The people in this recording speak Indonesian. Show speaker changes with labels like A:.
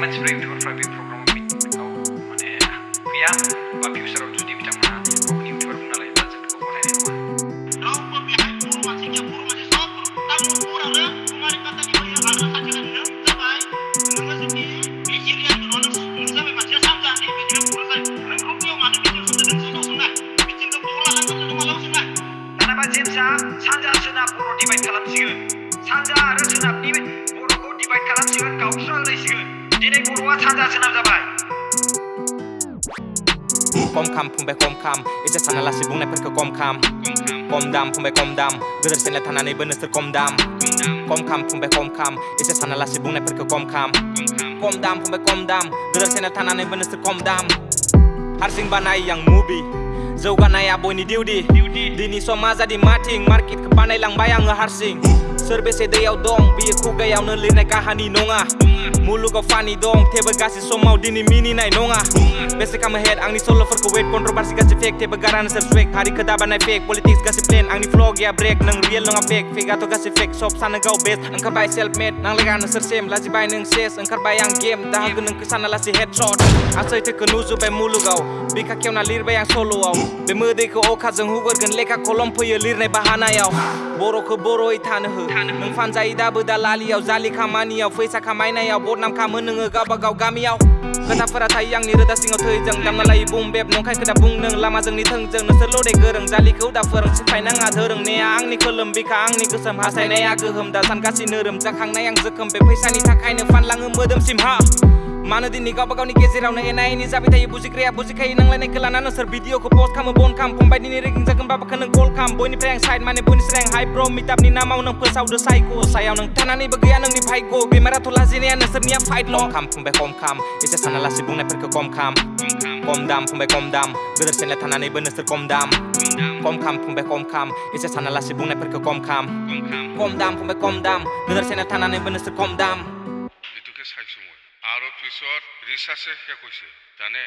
A: mancibrevitur fra vi program bit au mane via pura kata puro divide kalam sigun sanja ara suna puro divide kalam direkt wo du hast, kom kam, dabei.
B: Cum cam, pumbe cum cam Ice sana lasi bune percă kom cam Cum dam, pumbe cum dam. Gădări se letana nei bănăstăr cum dam. Cum cam, pumbe cum cam Ice sana lasi bune percă kom cam Cum dam, pumbe cum dam. Gădări se letana nei bănăstăr cum dam. Har sing banai yang mubi. Zauganaya boy ni diudi Dini somaza di mating. Market ke banai lang bayang ngeharsing Serbe sedeyau dong. Biye kuga yau nelir neka nonga. मुलुगाव फानि दं थेबो गासै समाव दिनै मिनिनाय नङा बेसे खामो हेड आंनि सल'फोरखौ वेट कन्ट्रभार्सि गासै फेक थेबो गारानो सोर स्वेक हारिखौ दाबानाय फेक पलिटिक्स गासै प्लेन आंनि फ्ल' गैया ब्रेक नों रियेल नङा फेक फेकआथ' गासै फेक सब सानो गाव बेस्ट ओंखारबाय सेल्फ मेड नांलायगा नोंसोर सेम लाजिबाय नों सेस ओंखारबाय आं गेम दाहोगोन नोंखौ सानालासे हेड शट आं सैथोखौ नुजोब्बाय मुलुगाव बिखा खेवना लिरबाय आं सल'आव बे मोदैखौ अखाजों हुगोरगोन लेखा कलम फैयो लिरनाय बाहानायाव बर'खौ बर'यै थानो हो नों फानजायो दाबो दालालियाव जालि खामानियाव फैसा खामायनायाव बदनाम खामो नोङो गावबा गाव गामियाव खोथाफोरा थायो आंनि रोदा सिङाव थैजों दामना लायो बुम बेब नंखाय खोथा बुंदों लामा जोंनि थोंजों नोंसोर लदे गोरों जालिखौ दा फोरों सिफायनाङा धोरोंनाया आंनि खोलोम बिखा आंनि गोसोम हासायनाया गोहोम दा सानगासिनो रोमजाखांनाय आं जोखोम बे फैसानि थाखायनो फानलाङो मोदोमसिम हा Mana di nikah bakau nike sirau na ena ini sapi tayi busik ria busik kai nang lain kelana na ser video ke post kamu bon kam pom badi ni riking zakem bapa keneng kol kam boy side mana boy ni sereng high bro mitap ni nama unang pesau udah psycho saya nang tanah ini bagian nang nih pai go gimana tuh lazini ana ser niap fight long kam. Pom kom kam. Itu sana lasi bung na perke kom kam. Kom dam pom kom dam. Geder sen tanah ini bener ser kom dam. Kom kam pom kom kam. Itu sana lasi bung na per kom kam. Kom dam pom kom dam. Geder sen tanah ini bener ser kom dam.
C: Itu ke পিছত ৰিচাৰ্চে শেষ হৈছে। জানে?